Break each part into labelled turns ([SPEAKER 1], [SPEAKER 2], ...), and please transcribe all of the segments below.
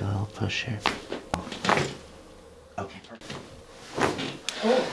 [SPEAKER 1] Feel a little push here. Okay, perfect.
[SPEAKER 2] Oh.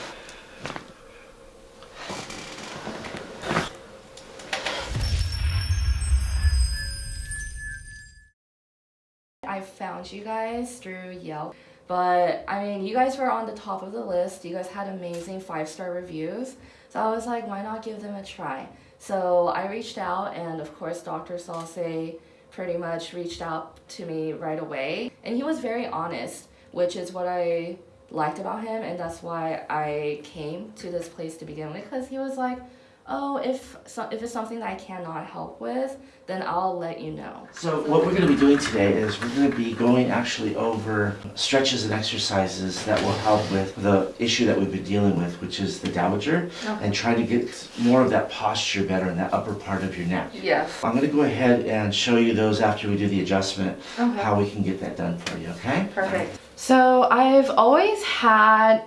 [SPEAKER 2] I found you guys through Yelp, but I mean, you guys were on the top of the list. You guys had amazing five star reviews. So I was like, why not give them a try? So I reached out, and of course, Dr. Salse pretty much reached out to me right away. And he was very honest, which is what I liked about him, and that's why I came to this place to begin with, because he was like, oh, if so, if it's something that I cannot help with, then I'll let you know.
[SPEAKER 1] So what we're going to be doing today is we're going to be going actually over stretches and exercises that will help with the issue that we've been dealing with, which is the dowager,
[SPEAKER 2] Okay.
[SPEAKER 1] and try to get more of that posture better in that upper part of your neck.
[SPEAKER 2] Yes.
[SPEAKER 1] I'm going to go ahead and show you those after we do the adjustment,
[SPEAKER 2] Okay.
[SPEAKER 1] how we can get that done for you, okay?
[SPEAKER 2] Perfect. So I've always had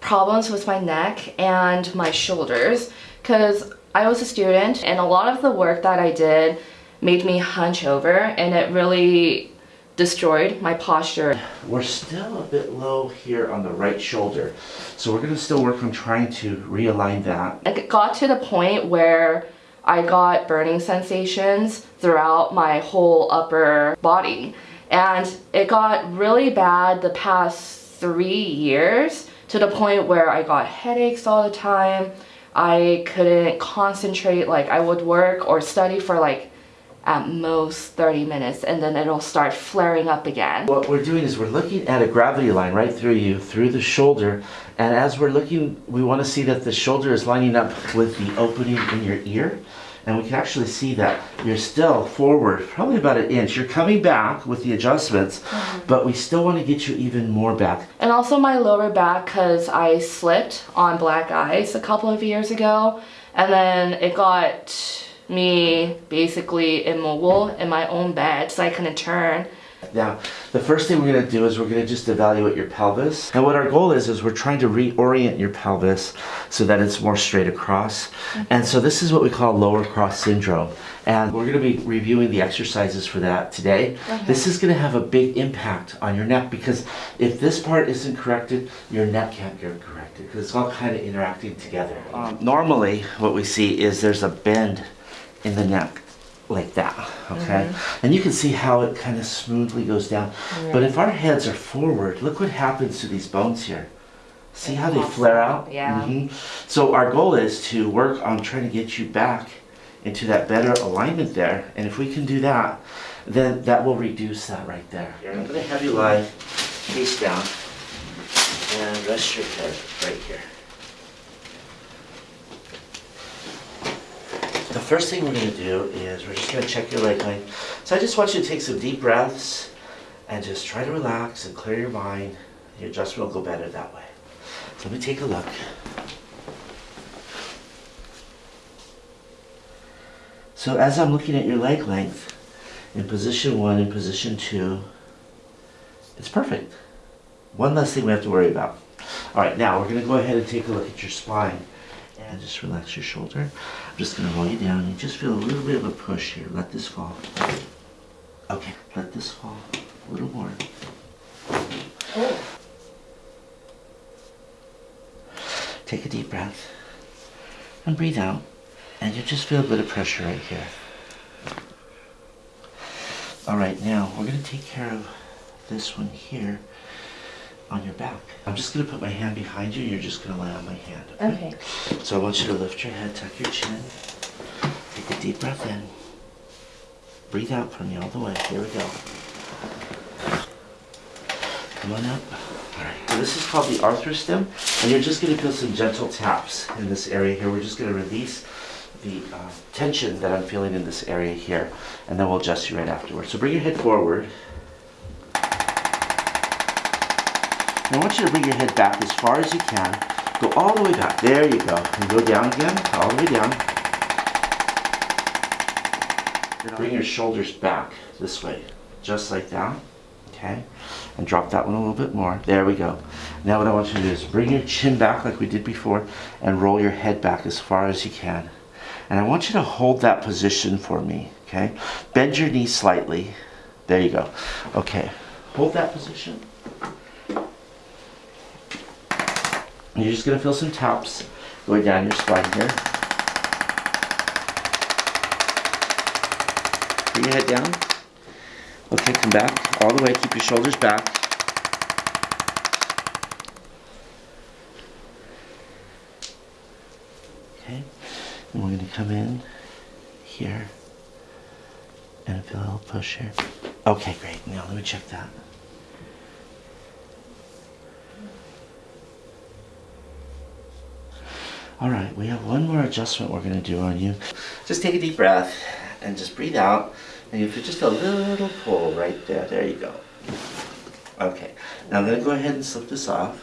[SPEAKER 2] problems with my neck and my shoulders because I was a student and a lot of the work that I did made me hunch over and it really destroyed my posture.
[SPEAKER 1] We're still a bit low here on the right shoulder, so we're going to still work on trying to realign that.
[SPEAKER 2] It got to the point where I got burning sensations throughout my whole upper body. And it got really bad the past three years to the point where I got headaches all the time. I couldn't concentrate, like, I would work or study for like at most 30 minutes and then it'll start flaring up again.
[SPEAKER 1] What we're doing is we're looking at a gravity line right through you, through the shoulder, and as we're looking, we want to see that the shoulder is lining up with the opening in your ear, and we can actually see that you're still forward, probably about an inch. You're coming back with the adjustments, mm-hmm. but we still want to get you even more back.
[SPEAKER 2] And also my lower back because I slipped on black ice a couple of years ago and then it got me basically immobile in my own bed so I couldn't turn.
[SPEAKER 1] Now, the first thing we're going to do is we're going to just evaluate your pelvis. And what our goal is, is we're trying to reorient your pelvis so that it's more straight across. And so this is what we call lower cross syndrome. And we're going to be reviewing the exercises for that today. This is going to have a big impact on your neck because if this part isn't corrected, your neck can't get corrected because it's all kind of interacting together. Um, normally, what we see is there's a bend in the neck like that, okay? And you can see how it kind of smoothly goes down. But if our heads are forward, look what happens to these bones here. See how they flare
[SPEAKER 2] out,
[SPEAKER 1] out?
[SPEAKER 2] yeah.
[SPEAKER 1] Mhm. So our goal is to work on trying to get you back into that better alignment there. And if we can do that, then that will reduce that right there. I'm gonna have you lie face down and rest your head right here. The first thing we're going to do is we're just going to check your leg length. So I just want you to take some deep breaths and just try to relax and clear your mind. Your adjustment will go better that way. So let me take a look. So as I'm looking at your leg length, in position one and position two, it's perfect. One less thing we have to worry about. All right, now we're going to go ahead and take a look at your spine. And just relax your shoulder. I'm just to roll you down. You just feel a little bit of a push here. Let this fall. Okay, let this fall a little more. Oh. Take a deep breath and breathe out. And you just feel a bit of pressure right here. All right, now we're to take care of this one here on your back. I'm just going to put my hand behind you. You're just going to lay on my hand.
[SPEAKER 2] Okay.
[SPEAKER 1] So I want you to lift your head, tuck your chin, take a deep breath in. Breathe out for me all the way. Here we go. Come on up. All right. So this is called the ArthroStim, and you're just going to feel some gentle taps in this area here. We're just going to release the uh, tension that I'm feeling in this area here, and then we'll adjust you right afterwards. So bring your head forward. I want you to bring your head back as far as you can. Go all the way back. There you go. And go down again, all the way down. Bring your shoulders back this way, just like that. Okay? And drop that one a little bit more. There we go. Now what I want you to do is bring your chin back like we did before and roll your head back as far as you can. And I want you to hold that position for me, okay? Bend your knee slightly. There you go. Okay. hold that position. And you're just gonna feel some taps going down your spine here. Bring your head down. Okay, come back all the way. Keep your shoulders back. Okay, and we're gonna come in here and feel a little push here. Okay, great. Now let me check that. All right, we have one more adjustment we're gonna do on you. Just take a deep breath and just breathe out. And you feel just a little pull right there. There you go. Okay, now I'm gonna go ahead and slip this off.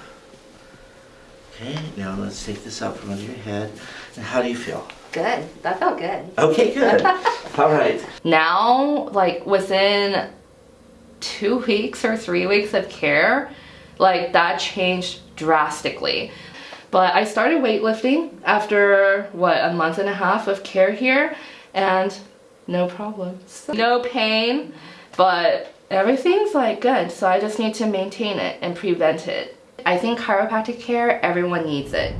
[SPEAKER 1] Okay, now let's take this out from under your head. And how do you feel?
[SPEAKER 2] Good. That felt good.
[SPEAKER 1] Okay, good. All right.
[SPEAKER 2] Now, like within two weeks or three weeks of care, like that changed drastically. But I started weightlifting after what a month and a half of care here, and no problems. No pain, but everything's like good. So I just need to maintain it and prevent it. I think chiropractic care, everyone needs it.